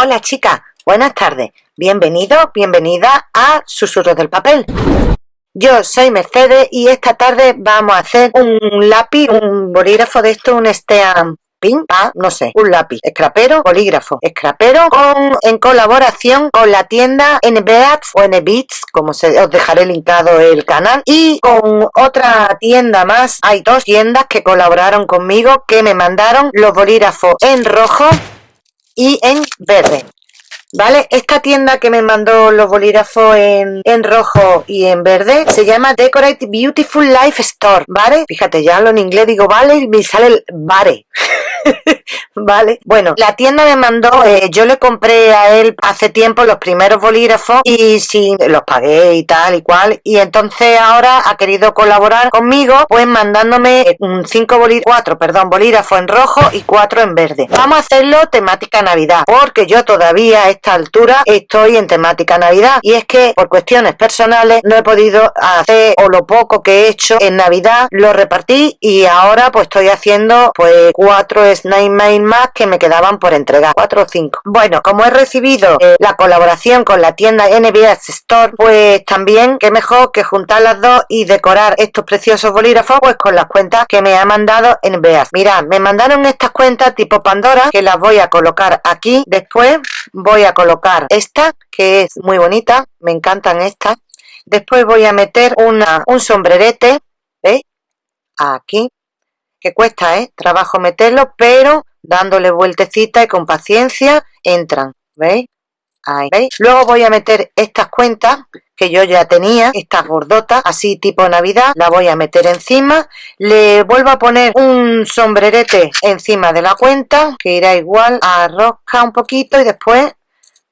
Hola chicas, buenas tardes. Bienvenido, bienvenida a Susurros del Papel. Yo soy Mercedes y esta tarde vamos a hacer un lápiz, un bolígrafo de esto, un stamp pin, ah, no sé, un lápiz, escrapero, bolígrafo, escrapero, con, en colaboración con la tienda NBATS o NBits, como se, os dejaré linkado el canal, y con otra tienda más, hay dos tiendas que colaboraron conmigo, que me mandaron los bolígrafos en rojo y en verde. ¿Vale? Esta tienda que me mandó los bolígrafos en, en, rojo y en verde se llama Decorate Beautiful Life Store, ¿vale? Fíjate, ya hablo en inglés, digo vale y me sale el vale. vale. Bueno la tienda me mandó eh, yo le compré a él hace tiempo los primeros bolígrafos y sí los pagué y tal y cual. Y entonces ahora ha querido colaborar conmigo pues mandándome un 5 bolígrafos 4 perdón bolígrafos en rojo y 4 en verde. Vamos a hacerlo temática navidad porque yo todavía a esta altura estoy en temática navidad. Y es que por cuestiones personales no he podido hacer o lo poco que he hecho en navidad lo repartí y ahora pues estoy haciendo pues cuatro Snake Mail más que me quedaban por entregar, 4 o 5. Bueno, como he recibido eh, la colaboración con la tienda NBS Store, pues también qué mejor que juntar las dos y decorar estos preciosos bolígrafos pues con las cuentas que me ha mandado NBS. Mirad, me mandaron estas cuentas tipo Pandora que las voy a colocar aquí. Después voy a colocar esta que es muy bonita, me encantan estas. Después voy a meter una, un sombrerete, ¿veis? Aquí, que cuesta, ¿eh? Trabajo meterlo, pero dándole vueltecita y con paciencia entran, ¿veis? Ahí. Luego voy a meter estas cuentas que yo ya tenía, estas gordotas, así tipo navidad, la voy a meter encima, le vuelvo a poner un sombrerete encima de la cuenta, que irá igual a un poquito y después,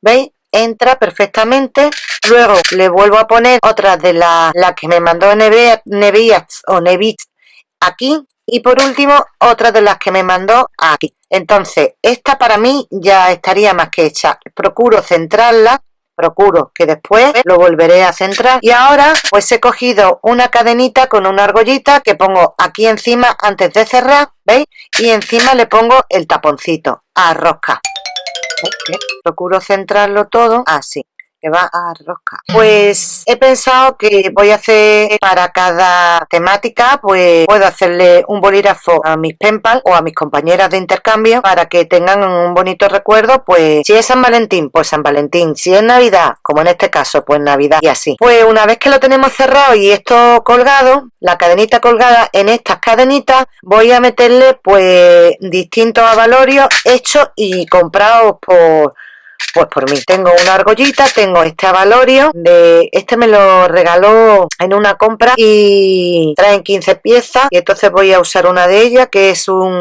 ¿veis? Entra perfectamente, luego le vuelvo a poner otra de las la que me mandó Neviats o Nevits aquí, y por último otra de las que me mandó aquí entonces esta para mí ya estaría más que hecha. Procuro centrarla procuro que después lo volveré a centrar. Y ahora pues he cogido una cadenita con una argollita que pongo aquí encima antes de cerrar veis y encima le pongo el taponcito a rosca. Procuro centrarlo todo así va a rosca pues he pensado que voy a hacer para cada temática pues puedo hacerle un bolígrafo a mis penpal o a mis compañeras de intercambio para que tengan un bonito recuerdo pues si es San Valentín pues San Valentín. Si es Navidad como en este caso pues Navidad y así. Pues una vez que lo tenemos cerrado y esto colgado la cadenita colgada en estas cadenitas voy a meterle pues distintos avalorios hechos y comprados por pues por mí. Tengo una argollita, tengo este avalorio, de este me lo regaló en una compra y traen 15 piezas y entonces voy a usar una de ellas que es un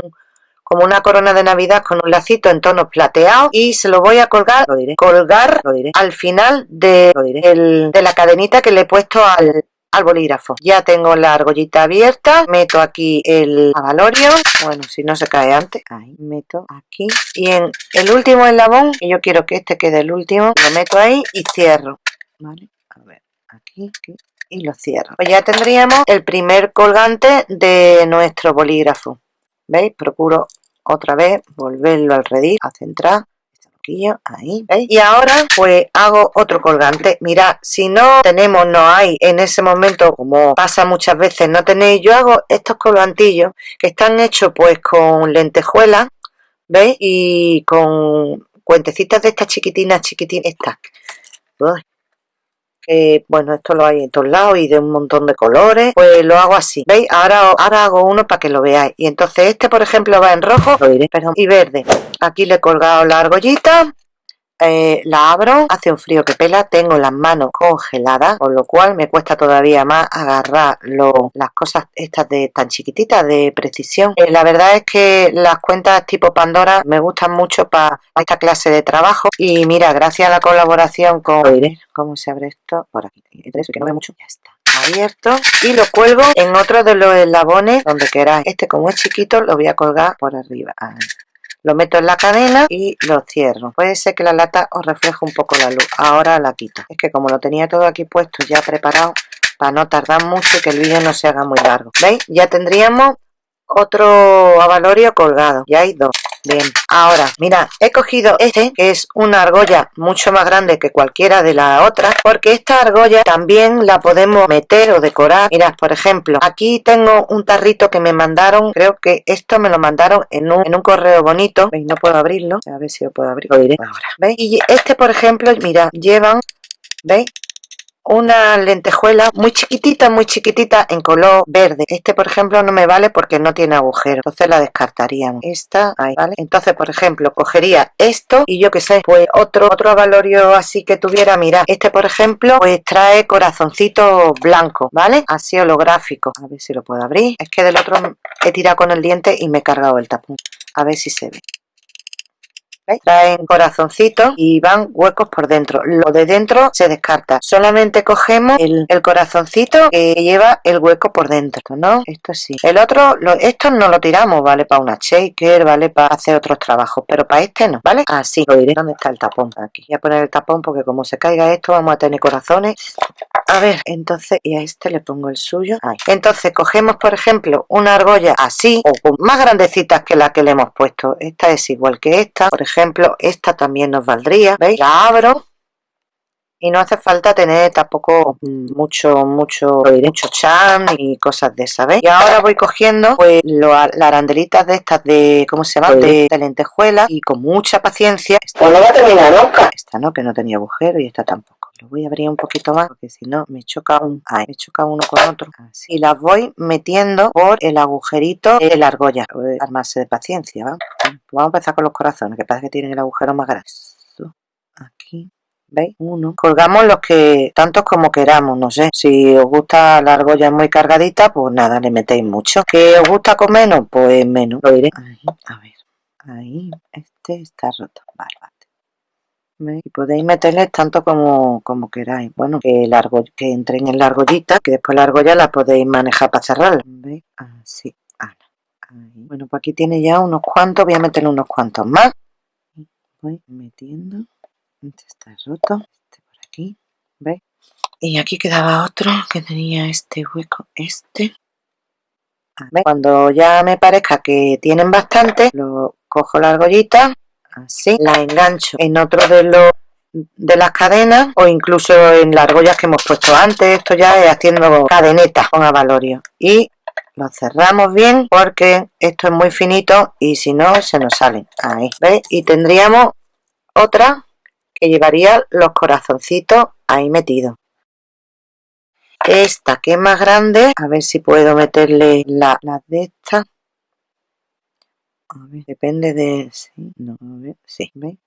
como una corona de navidad con un lacito en tonos plateados y se lo voy a colgar, lo diré, colgar lo diré, al final de, de la cadenita que le he puesto al, al bolígrafo. Ya tengo la argollita abierta, meto aquí el avalorio, bueno, si no se cae antes, ahí meto aquí. Y en el último eslabón, y yo quiero que este quede el último, lo meto ahí y cierro, ¿vale? A ver, aquí, aquí y lo cierro. Pues ya tendríamos el primer colgante de nuestro bolígrafo. ¿Veis? Procuro otra vez volverlo al redil, a centrar ahí y ahora pues hago otro colgante. Mira si no tenemos no hay en ese momento como pasa muchas veces no tenéis yo hago estos colgantillos que están hechos pues con lentejuelas ¿veis? y con cuentecitas de estas chiquitinas chiquitinas estas. Bueno esto lo hay en todos lados y de un montón de colores. Pues lo hago así veis ahora ahora hago uno para que lo veáis. Y entonces este por ejemplo va en rojo y verde aquí le he colgado la argollita eh, la abro, hace un frío que pela, tengo las manos congeladas, con lo cual me cuesta todavía más agarrar las cosas estas de tan chiquititas de precisión. Eh, la verdad es que las cuentas tipo Pandora me gustan mucho para esta clase de trabajo. Y mira, gracias a la colaboración con... ¿Cómo se abre esto? Por aquí, que no ve mucho, ya está. Abierto. Y lo cuelgo en otro de los eslabones donde queráis. Este como es chiquito lo voy a colgar por arriba lo meto en la cadena y lo cierro. Puede ser que la lata os refleje un poco la luz. Ahora la quito. Es que como lo tenía todo aquí puesto ya preparado para no tardar mucho y que el vídeo no se haga muy largo. Veis ya tendríamos otro avalorio colgado. Ya hay dos bien ahora mira he cogido este que es una argolla mucho más grande que cualquiera de las otras porque esta argolla también la podemos meter o decorar mirad por ejemplo aquí tengo un tarrito que me mandaron creo que esto me lo mandaron en un, en un correo bonito ¿veis? no puedo abrirlo a ver si lo puedo abrir lo diré ahora ¿veis? y este por ejemplo mira llevan ¿veis? Una lentejuela muy chiquitita, muy chiquitita en color verde. Este, por ejemplo, no me vale porque no tiene agujero. Entonces la descartaríamos. Esta, ahí, ¿vale? Entonces, por ejemplo, cogería esto y yo que sé, pues otro, otro valorio así que tuviera, mira, este, por ejemplo, pues trae corazoncito blanco, ¿vale? Así holográfico. A ver si lo puedo abrir. Es que del otro he tirado con el diente y me he cargado el tapón. A ver si se ve. Traen corazoncitos y van huecos por dentro. Lo de dentro se descarta. Solamente cogemos el, corazoncito que lleva el hueco por dentro, ¿no? Esto sí. El otro, lo, no lo tiramos, ¿vale? Para una shaker, ¿vale? Para hacer otros trabajos, pero para este no, ¿vale? Así. Lo diré. ¿Dónde está el tapón? Aquí. Voy a poner el tapón porque como se caiga esto vamos a tener corazones. A ver, entonces, y a este le pongo el suyo. Entonces cogemos, por ejemplo, una argolla así, o más grandecitas que la que le hemos puesto. Esta es igual que esta, por ejemplo ejemplo esta también nos valdría veis la abro y no hace falta tener tampoco mucho mucho mucho chan y cosas de esa ¿veis? y ahora voy cogiendo pues las arandelitas de estas de cómo se llama de, lentejuela y con mucha paciencia. Esta no va a terminar nunca. Esta no que no tenía agujero y esta tampoco lo voy a abrir un poquito más porque si no me choca un ay, me choca uno con otro. Así las voy metiendo por el agujerito de la argolla. Armarse de paciencia ¿va? vamos a empezar con los corazones que parece que tienen el agujero más grande. Aquí ¿veis? uno. Colgamos los que tantos como queramos no sé. Si os gusta la argolla muy cargadita pues nada le metéis mucho. Que os gusta con menos pues menos. Lo diré ahí, a ver. Ahí este está roto. Vale, vale y podéis meterles tanto como, como queráis. Bueno que largo que entren en la argollita que después la argolla la podéis manejar para cerrarla ¿veis? así bueno pues aquí tiene ya unos cuantos voy a meterle unos cuantos más. Voy metiendo este está roto este por aquí ¿veis? y aquí quedaba otro que tenía este hueco este. Cuando ya me parezca que tienen bastante lo cojo la argollita así la engancho en otro de los de las cadenas o incluso en las argollas que hemos puesto antes. Esto ya es haciendo cadenetas con avalorio. Y lo cerramos bien porque esto es muy finito y si no se nos salen ahí ¿veis? y tendríamos otra que llevaría los corazoncitos ahí metidos. Esta que es más grande a ver si puedo meterle las la de esta a ver, depende de... Sí, no, a ver, sí, ¿veis?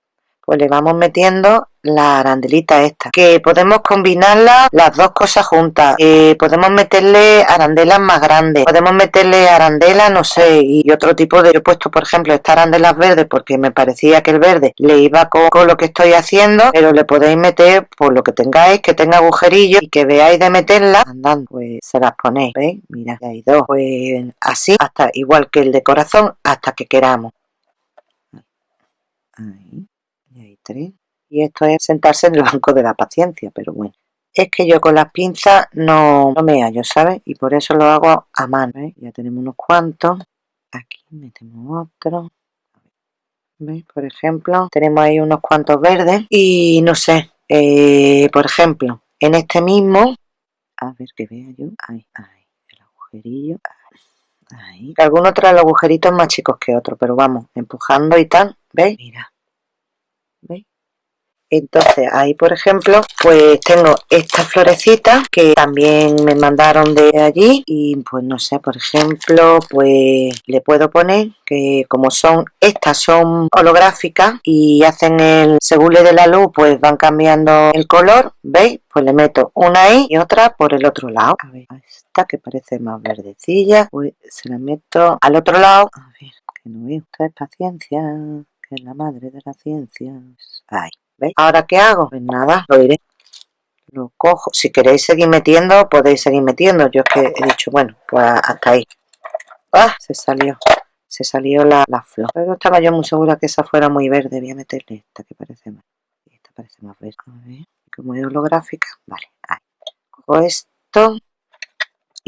Pues le vamos metiendo la arandelita esta que podemos combinarla las dos cosas juntas. Eh, podemos meterle arandelas más grandes podemos meterle arandelas no sé y otro tipo de he puesto por ejemplo esta arandelas verdes porque me parecía que el verde le iba con, lo que estoy haciendo pero le podéis meter por lo que tengáis que tenga agujerillos y que veáis de meterla andando pues se las ponéis veis mira hay dos pues así hasta igual que el de corazón hasta que queramos. Ahí y esto es sentarse en el banco de la paciencia, pero bueno. Es que yo con las pinzas no, me hallo, ¿sabes? Y por eso lo hago a mano, ¿eh? Ya tenemos unos cuantos. Aquí metemos otro. ¿Veis? Por ejemplo, tenemos ahí unos cuantos verdes. Y no sé, eh, por ejemplo, en este mismo... A ver que vea yo. Ahí, ahí, el agujerillo. Ahí. Algunos traen los agujeritos más chicos que otros, pero vamos, empujando y tal. ¿Veis? Mira. ¿Veis? entonces ahí por ejemplo pues tengo esta florecita que también me mandaron de allí y pues no sé por ejemplo pues le puedo poner que como son estas son holográficas y hacen el según le de la luz pues van cambiando el color veis pues le meto una ahí y otra por el otro lado. A ver esta que parece más verdecilla pues se la meto al otro lado. A ver que no veo. Esto es paciencia que es la madre de la ciencia ahí Ahora, ¿qué hago? Pues nada, lo iré. Lo cojo. Si queréis seguir metiendo, podéis seguir metiendo. Yo es que he dicho, bueno, pues hasta ahí. ¡Ah! Se salió. Se salió la, flor. Pero estaba yo muy segura que esa fuera muy verde. Voy a meterle esta que parece más. Esta parece más verde. A ver, como es holográfica. Vale, ahí. Cojo esto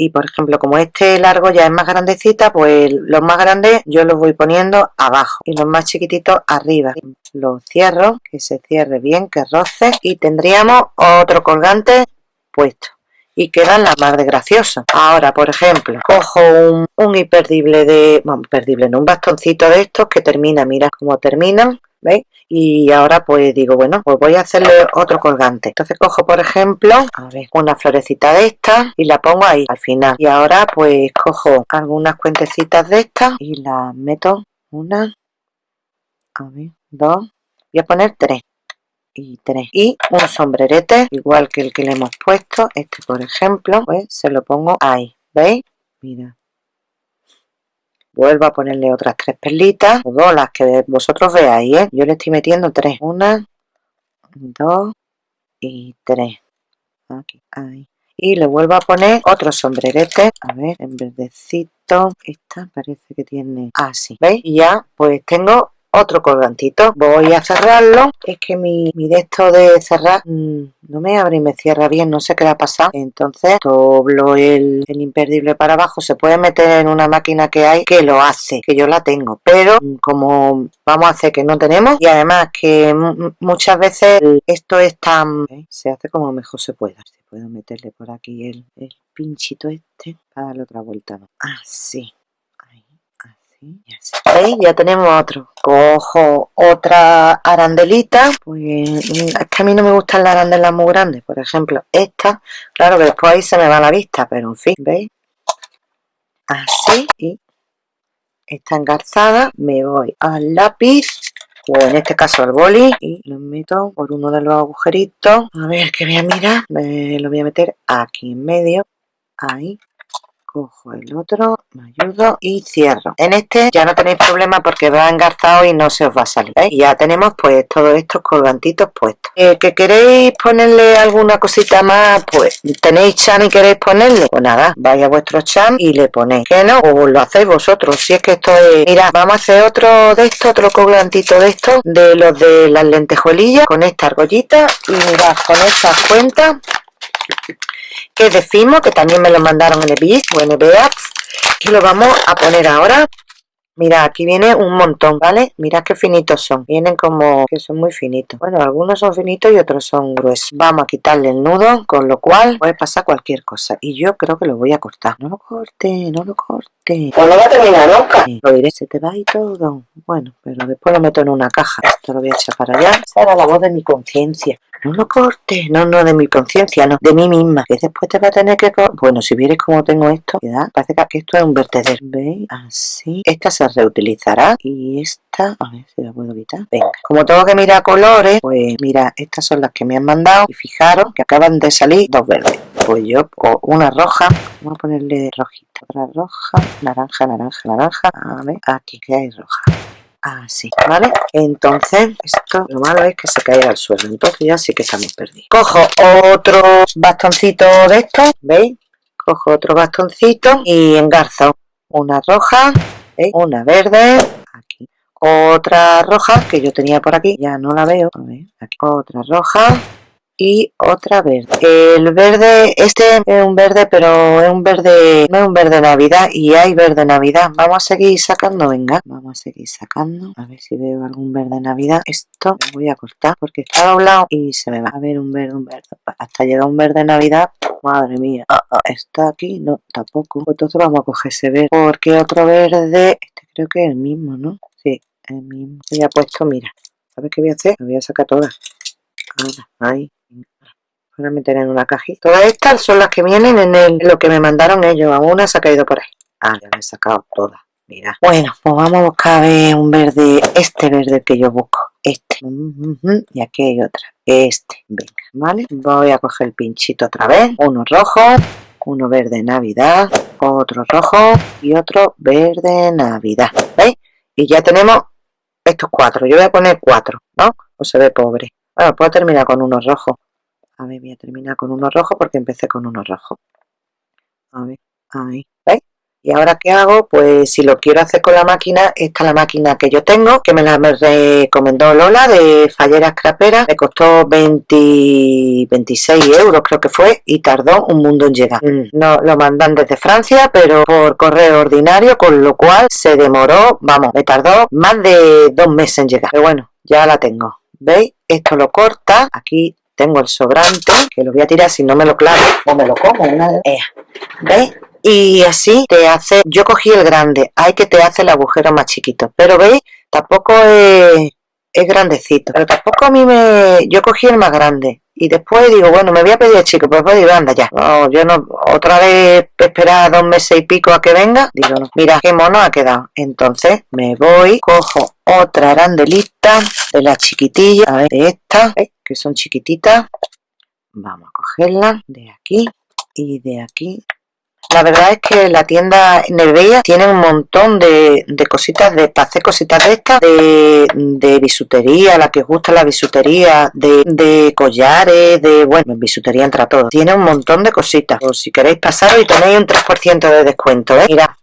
y por ejemplo como este largo ya es más grandecita pues los más grandes yo los voy poniendo abajo y los más chiquititos arriba. Lo cierro que se cierre bien que roce y tendríamos otro colgante puesto. Y quedan las más de graciosos. Ahora, por ejemplo, cojo un, un imperdible de... Bueno, imperdible, no, un bastoncito de estos que termina, mira cómo terminan, ¿veis? Y ahora pues digo, bueno, pues voy a hacerle otro colgante. Entonces cojo, por ejemplo, una florecita de esta y la pongo ahí al final. Y ahora pues cojo algunas cuentecitas de estas y las meto una, a ver, dos, voy a poner tres y 3 y un sombrerete igual que el que le hemos puesto este por ejemplo pues se lo pongo ahí veis mira vuelvo a ponerle otras tres perlitas o dos las que vosotros veáis ¿eh? yo le estoy metiendo tres. Una dos y tres. Aquí ahí. Y le vuelvo a poner otro sombrerete. A ver en verdecito. Esta parece que tiene así ¿veis? y ya pues tengo otro colgantito. Voy a cerrarlo. Es que mi, mi de esto de cerrar mm, no me abre y me cierra bien. No sé qué le ha pasado. Entonces doblo el, el, imperdible para abajo. Se puede meter en una máquina que hay que lo hace que yo la tengo. Pero mm, como vamos a hacer que no tenemos y además que muchas veces esto es tan ¿eh? se hace como mejor se pueda. Puedo meterle por aquí el, el pinchito este para darle otra vuelta así ¿Veis? Ya tenemos otro. Cojo otra arandelita. Pues es que a mí no me gustan las arandelas muy grandes. Por ejemplo, esta. Claro que después ahí se me va la vista, pero en fin, ¿veis? Así. Y está engarzada. Me voy al lápiz. O en este caso al boli. Y lo meto por uno de los agujeritos. A ver, que voy a mirar. Me lo voy a meter aquí en medio. Ahí cojo el otro, me ayudo y cierro. En este ya no tenéis problema porque va engarzado y no se os va a salir. Ya tenemos pues todos estos colgantitos puestos. Eh, ¿Que queréis ponerle alguna cosita más? Pues tenéis chan y queréis ponerle. Pues nada, vais a vuestro chan y le ponéis. Que no, o lo hacéis vosotros. Si es que esto es... Mira, vamos a hacer otro de estos, otro colgantito de estos, de los de las lentejuelillas, con esta argollita y mirad, con estas cuentas que decimos que también me lo mandaron en el o en y lo vamos a poner ahora Mira, aquí viene un montón, ¿vale? Mira qué finitos son. Vienen como que son muy finitos. Bueno, algunos son finitos y otros son gruesos. Vamos a quitarle el nudo, con lo cual puede pasar cualquier cosa. Y yo creo que lo voy a cortar. No lo corte, no lo corte. Pues no va a terminar nunca. Lo diré, se te va y todo. Bueno, pero después lo meto en una caja. Esto lo voy a echar para allá. Esa era la voz de mi conciencia. No lo cortes. No, no, de mi conciencia, no. De mí misma. Que después te va a tener que... Bueno, si vieres cómo tengo esto, ¿verdad? Parece que esto es un vertedero. ¿Veis? Así. Esta se reutilizará. Y esta, a ver si la puedo quitar, venga, como tengo que mirar colores, pues mira, estas son las que me han mandado. Y fijaros que acaban de salir dos verdes, pues yo, una roja, vamos a ponerle rojita, otra roja, naranja, naranja, naranja, a ver, aquí que hay roja, así, ¿vale? Entonces, esto lo malo es que se caiga al suelo, entonces ya sí que estamos perdidos. Cojo otro bastoncito de estos, ¿veis? Cojo otro bastoncito y engarzo. Una roja, una verde, aquí. Otra roja que yo tenía por aquí, ya no la veo. A ver. Otra roja y otra verde. El verde, este es un verde, pero es un verde, no es un verde navidad y hay verde navidad. Vamos a seguir sacando, venga, vamos a seguir sacando. A ver si veo algún verde navidad. Esto lo voy a cortar porque está doblado y se me va a ver un verde, un verde. Hasta llega un verde navidad Madre mía, ah, ah, está aquí, no, tampoco. Pues entonces vamos a coger ese verde. Porque otro verde, este creo que es el mismo, ¿no? Sí, el mismo. Ya puesto, mira. ¿Sabes qué voy a hacer? Voy a sacar todas. ahí. Voy a meter en una cajita. Todas estas son las que vienen en, el, lo que me mandaron ellos. Una se ha caído por ahí. Ah, ya me he sacado todas. Mira. Bueno, pues vamos a buscar a ver un verde, este verde que yo busco. Este. Y aquí hay otra este venga vale voy a coger el pinchito otra vez uno rojo uno verde navidad otro rojo y otro verde navidad ¿veis? y ya tenemos estos cuatro yo voy a poner cuatro ¿no? o se ve pobre bueno puedo terminar con uno rojo a ver voy a terminar con uno rojo porque empecé con uno rojo a ver ahí ¿veis? ¿Y ahora qué hago? Pues si lo quiero hacer con la máquina, esta es la máquina que yo tengo, que me la recomendó Lola de Fallera Scrapera. Me costó 20, 26 euros creo que fue y tardó un mundo en llegar. Mm, no lo mandan desde Francia, pero por correo ordinario, con lo cual se demoró, vamos, me tardó más de dos meses en llegar. Pero bueno, ya la tengo. ¿Veis? Esto lo corta. Aquí tengo el sobrante, que lo voy a tirar si no me lo clavo o me lo como. Una... ¿Veis? Y así te hace, yo cogí el grande, hay que te hace el agujero más chiquito, pero veis, tampoco es, es grandecito, pero tampoco a mí me, yo cogí el más grande, y después digo, bueno, me voy a pedir el chico, pues digo, anda ya, no, yo no, otra vez esperar dos meses y pico a que venga, digo, no, mira qué mono ha quedado, entonces me voy, cojo otra arandelita de las chiquitillas, a ver, de estas, que son chiquititas, vamos a cogerla de aquí y de aquí la verdad es que la tienda Nerveia tiene un montón de, cositas, de, para cositas de estas, de, bisutería, la que os gusta la bisutería, de, collares, de, bueno, bisutería entra todo. Tiene un montón de cositas. O si queréis pasar y tenéis un 3% de descuento, ¿eh? Mira.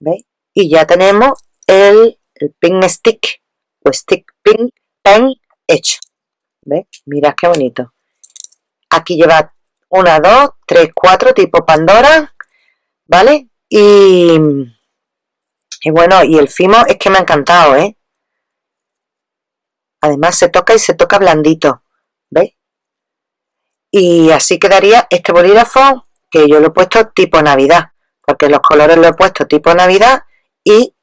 ¿Veis? Y ya tenemos el, el pin stick, o stick pin, pen hecho. ¿Veis? Mirad qué bonito. Aquí lleva una, dos, tres, cuatro, tipo Pandora, ¿vale? Y, bueno, y el fimo es que me ha encantado, ¿eh? Además se toca y se toca blandito, ¿veis? Y así quedaría este bolígrafo que yo lo he puesto tipo Navidad, porque los colores lo he puesto tipo Navidad y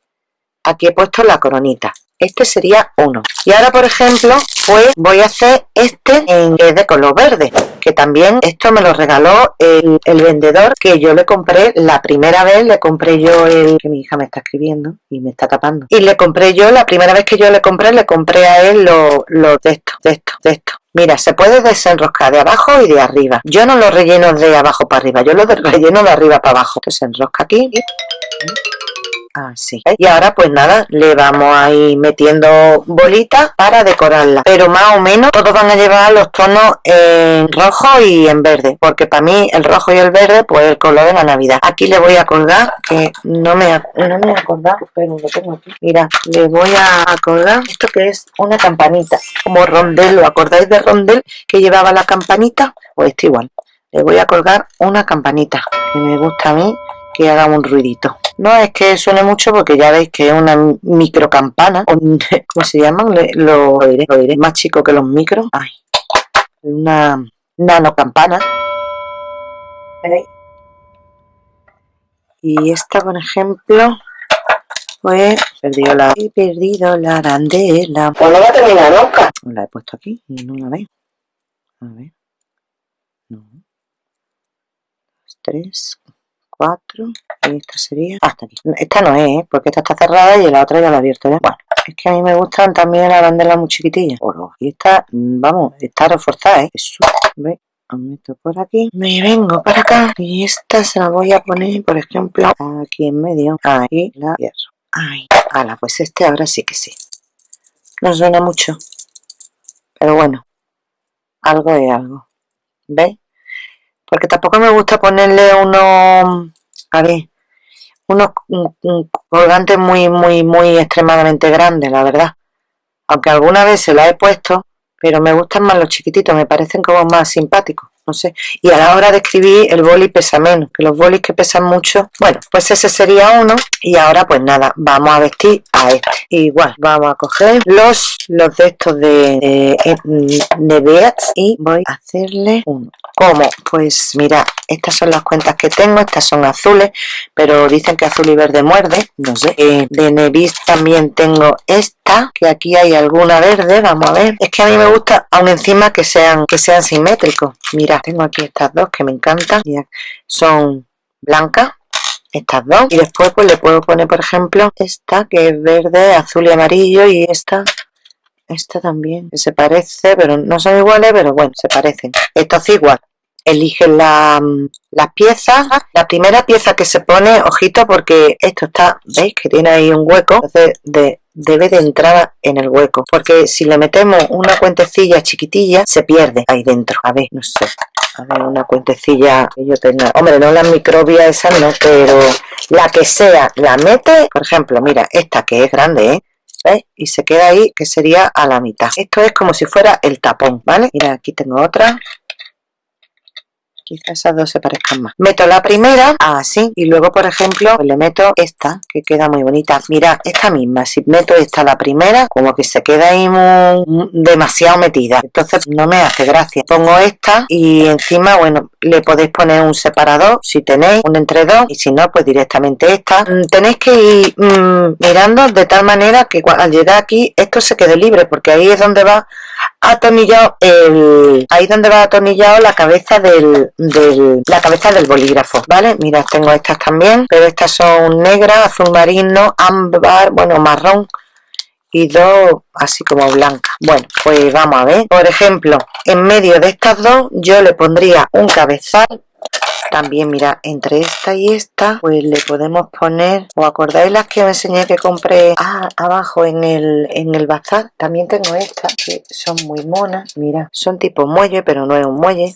aquí he puesto la coronita este sería uno y ahora por ejemplo pues voy a hacer este en de color verde que también esto me lo regaló el, vendedor que yo le compré la primera vez le compré yo el que mi hija me está escribiendo y me está tapando y le compré yo la primera vez que yo le compré le compré a él los lo de esto de esto de esto Mira, se puede desenroscar de abajo y de arriba. Yo no lo relleno de abajo para arriba, yo lo relleno de arriba para abajo. Entonces se enrosca aquí así y ahora pues nada le vamos a ir metiendo bolitas para decorarla. Pero más o menos todos van a llevar los tonos en rojo y en verde. Porque para mí el rojo y el verde pues el color de la navidad. Aquí le voy a colgar que no me, no me he acordado. Pero lo tengo aquí. Mira le voy a colgar esto que es una campanita. Como rondel ¿lo acordáis de rondel que llevaba la campanita? pues esto igual. Le voy a colgar una campanita que me gusta a mí que haga un ruidito no es que suene mucho porque ya veis que es una micro campana, ¿cómo se llaman? Lo, diré, lo diré, más chico que los micros. Ay, una nano campana. Y esta, por ejemplo, pues perdido la, he perdido la arandela. Pues no va a terminar nunca. La he puesto aquí y no la veo. A ver. No. Dos, tres, 4 y esta sería hasta aquí esta no es ¿eh? porque esta está cerrada y la otra ya la he abierto ¿eh? bueno es que a mí me gustan también las banderas muy chiquitillas y esta mm, vamos está reforzada ¿eh? Eso. ¿Ve? meto por aquí me vengo para acá y esta se la voy a poner por ejemplo aquí en medio ahí la cierro ahí ala pues este ahora sí que sí no suena mucho pero bueno algo es algo ¿veis? Porque tampoco me gusta ponerle unos a ver unos colgantes muy muy muy extremadamente grandes la verdad. Aunque alguna vez se la he puesto pero me gustan más los chiquititos me parecen como más simpáticos no sé y a la hora de escribir el boli pesa menos que los bolis que pesan mucho bueno pues ese sería uno y ahora pues nada vamos a vestir a este igual vamos a coger los los de estos de, de, y voy a hacerle uno ¿Cómo? Pues mira, estas son las cuentas que tengo, estas son azules, pero dicen que azul y verde muerde, no sé. Eh, de Nevis también tengo esta, que aquí hay alguna verde, vamos a ver. Es que a mí me gusta, aún encima que sean, que sean simétricos. Mira, tengo aquí estas dos que me encantan, son blancas, estas dos. Y después pues le puedo poner, por ejemplo, esta que es verde, azul y amarillo y esta esta también, se parece, pero no son iguales, pero bueno, se parecen. Esto es igual. Elige la, las piezas. La primera pieza que se pone, ojito, porque esto está, ¿veis? Que tiene ahí un hueco. Entonces de, debe de entrar en el hueco. Porque si le metemos una cuentecilla chiquitilla, se pierde ahí dentro. A ver, no sé. a ver, una cuentecilla que yo tenga. Hombre, no la microbia esa no, pero la que sea, la mete, por ejemplo, mira, esta que es grande, ¿eh? ¿Veis? Y se queda ahí, que sería a la mitad. Esto es como si fuera el tapón, ¿vale? Mira, aquí tengo otra quizás esas dos se parezcan más. Meto la primera así y luego por ejemplo le meto esta que queda muy bonita. Mira esta misma si meto esta la primera como que se queda ahí muy, demasiado metida. Entonces no me hace gracia. Pongo esta y encima bueno le podéis poner un separador si tenéis un entre dos y si no pues directamente esta. Mm, tenéis que ir mm, mirando de tal manera que al llegar aquí esto se quede libre porque ahí es donde va atornillado el ahí donde va atornillado la cabeza del, del, la cabeza del bolígrafo vale mira tengo estas también pero estas son negras azul marino ámbar bueno marrón y dos así como blancas. Bueno pues vamos a ver. Por ejemplo en medio de estas dos yo le pondría un cabezal también mira entre esta y esta pues le podemos poner ¿os acordáis las que os enseñé que compré ah, abajo en el en el bazar? también tengo estas que son muy monas mira son tipo muelle pero no es un muelle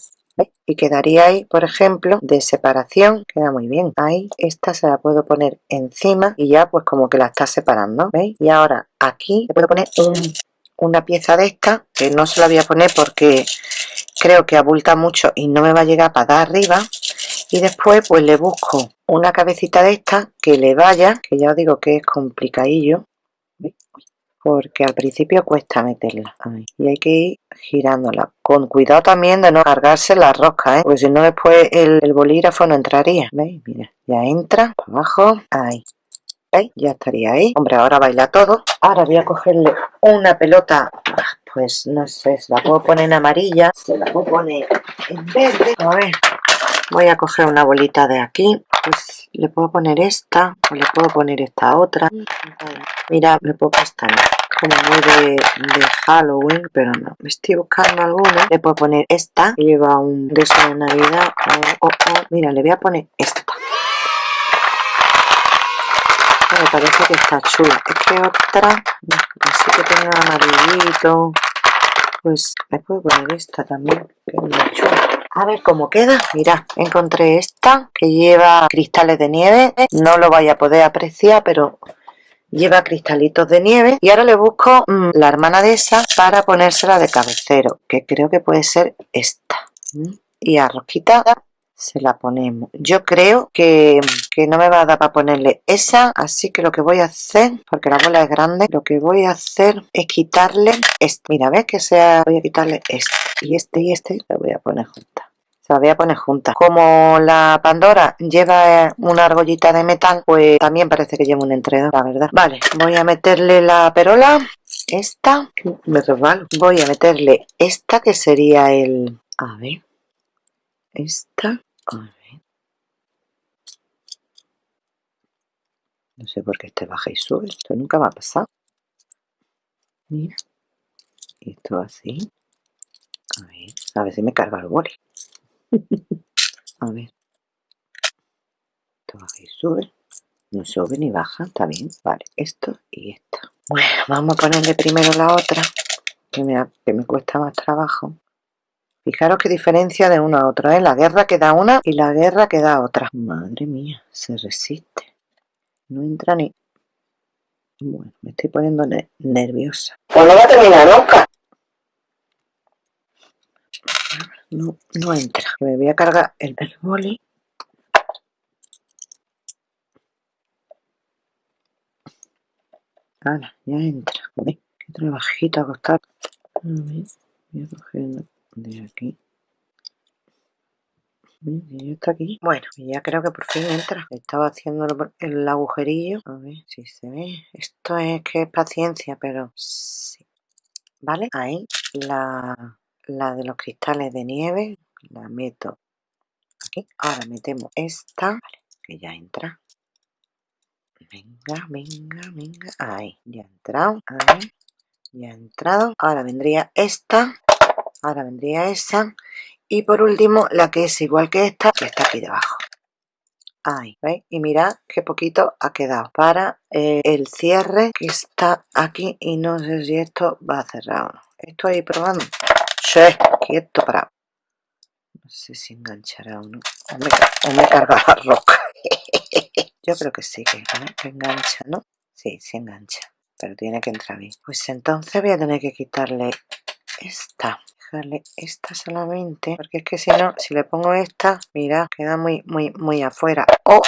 y quedaría ahí por ejemplo de separación queda muy bien ahí esta se la puedo poner encima y ya pues como que la está separando ¿veis? y ahora aquí le puedo poner una pieza de esta que no se la voy a poner porque creo que abulta mucho y no me va a llegar para dar arriba y después pues le busco una cabecita de esta que le vaya que ya os digo que es complicadillo porque al principio cuesta meterla. Y hay que ir girándola. Con cuidado también de no cargarse la rosca ¿eh? porque si no después el, bolígrafo no entraría ¿veis? mira ya entra abajo ahí. ¿veis? ya estaría ahí. Hombre ahora baila todo. Ahora voy a cogerle una pelota. Pues no sé, se la puedo poner en amarilla se la puedo poner en verde. A ver voy a coger una bolita de aquí pues le puedo poner esta o le puedo poner esta otra. Mira le puedo poner como muy de, Halloween pero no. Me estoy buscando alguna. Le puedo poner esta lleva un de de navidad mira le voy a poner esta. Me parece que está chula. Es que otra así que tenga amarillito. Pues le puedo poner esta también que es muy chula a ver cómo queda. Mira encontré esta que lleva cristales de nieve. No lo vaya a poder apreciar pero lleva cristalitos de nieve. Y ahora le busco mm, la hermana de esa para ponérsela de cabecero que creo que puede ser esta. Y a se la ponemos. Yo creo que, que, no me va a dar para ponerle esa así que lo que voy a hacer porque la bola es grande lo que voy a hacer es quitarle este mira ves que sea voy a quitarle este y este y este lo voy a poner juntas se la voy a poner juntas como la Pandora lleva una argollita de metal pues también parece que lleva un entredo la verdad. Vale voy a meterle la perola esta me resbalo. Voy a meterle esta que sería el a ver esta no sé por qué este baja y sube esto nunca me ha pasado mira esto así a ver, a ver si me carga el boli. a ver. Esto baja y sube. No sube ni baja, está bien. Vale, esto y esto. Bueno, vamos a ponerle primero la otra, que me, que me cuesta más trabajo. Fijaros qué diferencia de una a otra, ¿eh? La guerra que da una y la guerra que da otra. Madre mía, se resiste. No entra ni... Bueno, me estoy poniendo nerviosa. Pues no va a terminar nunca no, no entra. Me voy a cargar el, el boli. Ahora, ya entra. Uy, qué trabajito a costar. A ver, voy a coger de aquí. Está aquí. Bueno, ya creo que por fin entra. Estaba haciendo el agujerillo. A ver si se ve. Esto es que es paciencia, pero sí. ¿Vale? Ahí la la de los cristales de nieve la meto aquí ahora metemos esta que ya entra venga venga venga ahí ya ha entrado ahí ya ha entrado ahora vendría esta ahora vendría esa y por último la que es igual que esta que está aquí debajo ahí ¿veis? y mirad qué poquito ha quedado para eh, el cierre que está aquí y no sé si esto va a cerrar o no estoy probando quieto para no sé si enganchará o no. O me, me carga la roca. Yo creo que sí, que, engancha, ¿no? Sí, sí engancha. Pero tiene que entrar bien. Pues entonces voy a tener que quitarle esta. Dejarle esta solamente. Porque es que si no, si le pongo esta, mira, queda muy, muy, muy afuera. O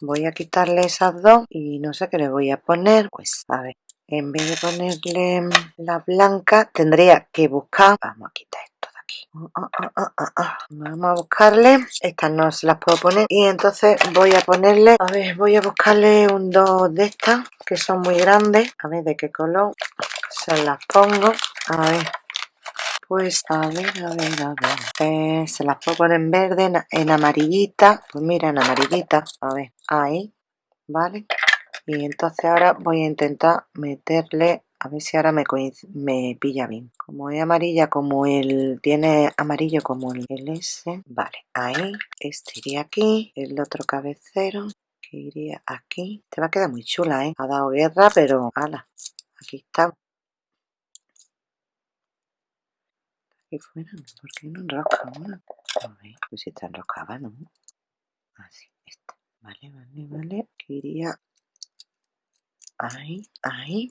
voy a quitarle esas dos y no sé qué le voy a poner. Pues a ver, en vez de ponerle la blanca, tendría que buscar... Vamos a quitar esto Ah, ah, ah, vamos a buscarle estas no se las puedo poner y entonces voy a ponerle a ver voy a buscarle un dos de estas que son muy grandes a ver de qué color se las pongo a ver pues a ver a ver a ver eh, se las puedo poner en verde en, amarillita pues mira en amarillita a ver ahí vale y entonces ahora voy a intentar meterle a ver si ahora me, me pilla bien. Como es amarilla como el tiene amarillo como el, S vale ahí este iría aquí el otro cabecero que iría aquí. Te va a quedar muy chula ¿eh? ha dado guerra pero ala aquí está aquí fuera ¿por qué no enrosca una? pues si está enroscada ¿no? así esta. Vale vale vale que iría. Ahí ahí.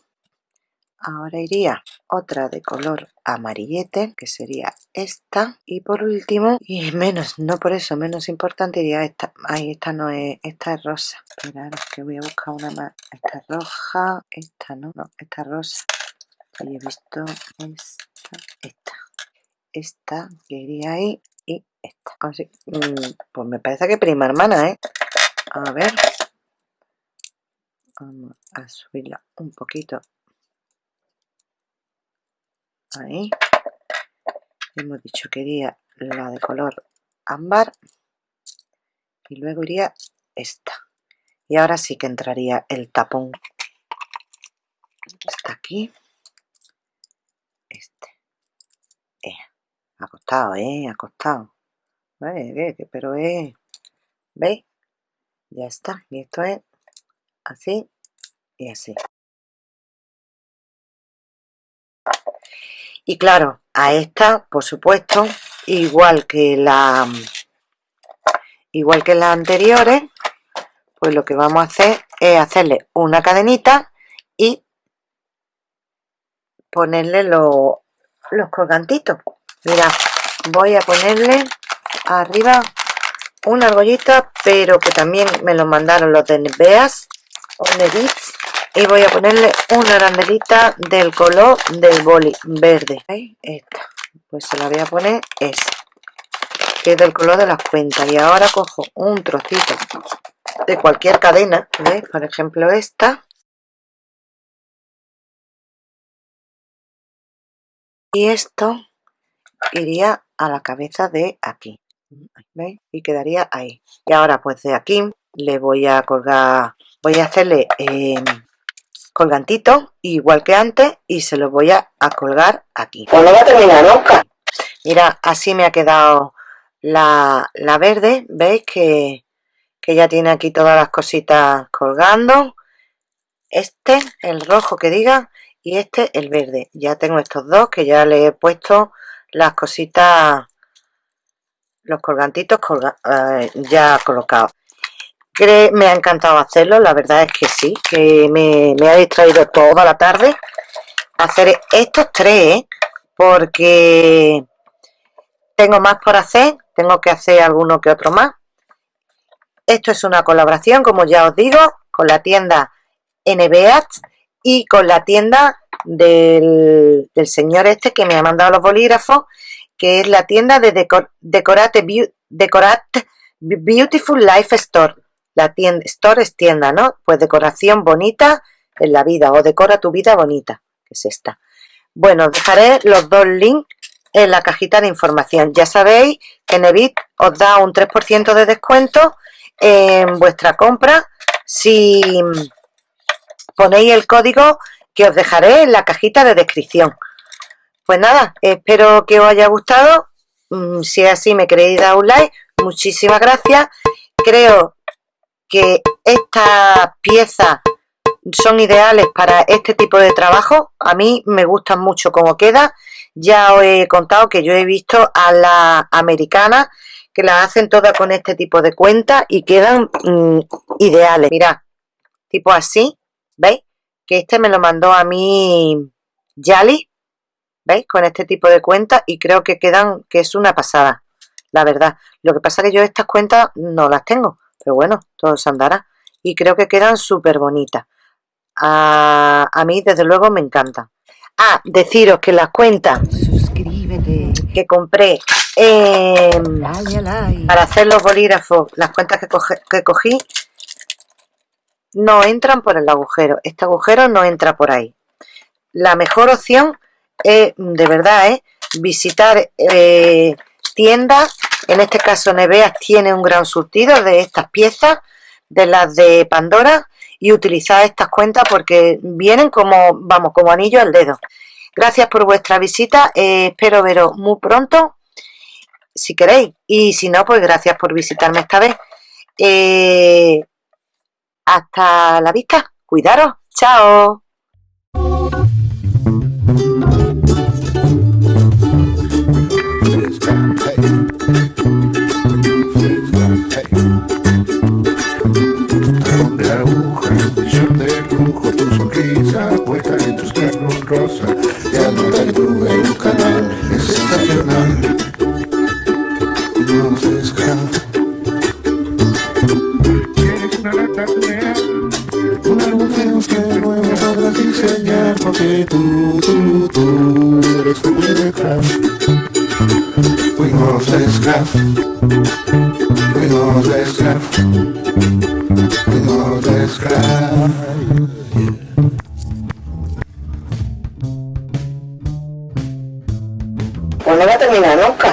Ahora iría otra de color amarillete que sería esta. Y por último y menos no por eso menos importante iría esta. Ahí esta no es esta es rosa. Esperar que voy a buscar una más. Esta es roja esta no no esta es rosa. Ahí he visto esta esta esta que iría ahí y esta así mm, pues me parece que prima hermana eh a ver. Vamos a subirla un poquito. Ahí. Hemos dicho que iría la de color ámbar. Y luego iría esta. Y ahora sí que entraría el tapón. Está aquí este eh, acostado eh acostado. Pero eh veis ya está y esto es así y así. Y claro a esta por supuesto igual que la igual que las anteriores pues lo que vamos a hacer es hacerle una cadenita y ponerle los colgantitos mira voy a ponerle arriba una argollita pero que también me lo mandaron los de Neveas o Nevits y voy a ponerle una arandelita del color del boli verde. Esta pues se la voy a poner esa que es del color de las cuentas. Y ahora cojo un trocito de cualquier cadena por ejemplo esta. Y esto iría a la cabeza de aquí ¿veis? y quedaría ahí. Y ahora pues de aquí le voy a colgar voy a hacerle eh, colgantito igual que antes y se lo voy a, colgar aquí. Pues no va a terminar nunca mira así me ha quedado la, verde veis que, que ya tiene aquí todas las cositas colgando. Este el rojo que diga y este el verde. Ya tengo estos dos que ya le he puesto las cositas los colgantitos eh, ya colocados me ha encantado hacerlo, la verdad es que sí, que me, ha distraído toda la tarde hacer estos tres, ¿eh? porque tengo más por hacer, tengo que hacer alguno que otro más. Esto es una colaboración, como ya os digo, con la tienda NBA y con la tienda del, señor este que me ha mandado los bolígrafos, que es la tienda de Decorate Beautiful Life Store. La tienda, store es tienda, ¿no? Pues decoración bonita en la vida o decora tu vida bonita, que es esta. Bueno, dejaré los dos links en la cajita de información. Ya sabéis que Nevit os da un 3% de descuento en vuestra compra si ponéis el código que os dejaré en la cajita de descripción. Pues nada, espero que os haya gustado. Mm, si es así, me queréis dar un like. Muchísimas gracias. Creo que estas piezas son ideales para este tipo de trabajo. A mí me gustan mucho cómo queda Ya os he contado que yo he visto a la americana que la hacen todas con este tipo de cuentas y quedan mm, ideales. Mirad, tipo así, ¿veis? Que este me lo mandó a mí Yali, ¿veis? Con este tipo de cuentas y creo que quedan, que es una pasada, la verdad. Lo que pasa es que yo estas cuentas no las tengo, pero bueno, todo se andará. Y creo que quedan súper bonitas. A, a mí, desde luego, me encanta. Ah, deciros que las cuentas Suscríbete. que compré para hacer los bolígrafos, las cuentas que, que cogí, no entran por el agujero. Este agujero no entra por ahí. La mejor opción es, de verdad, es visitar eh, tiendas. En este caso, Neveas tiene un gran surtido de estas piezas, de las de Pandora, y utilizar estas cuentas porque vienen como, vamos, como anillo al dedo. Gracias por vuestra visita, eh, espero veros muy pronto, si queréis, y si no, pues gracias por visitarme esta vez. Eh, hasta la vista, cuidaros, chao. say do, do, do Let's go with the crowd We gonna flex crowd We gonna flex crowd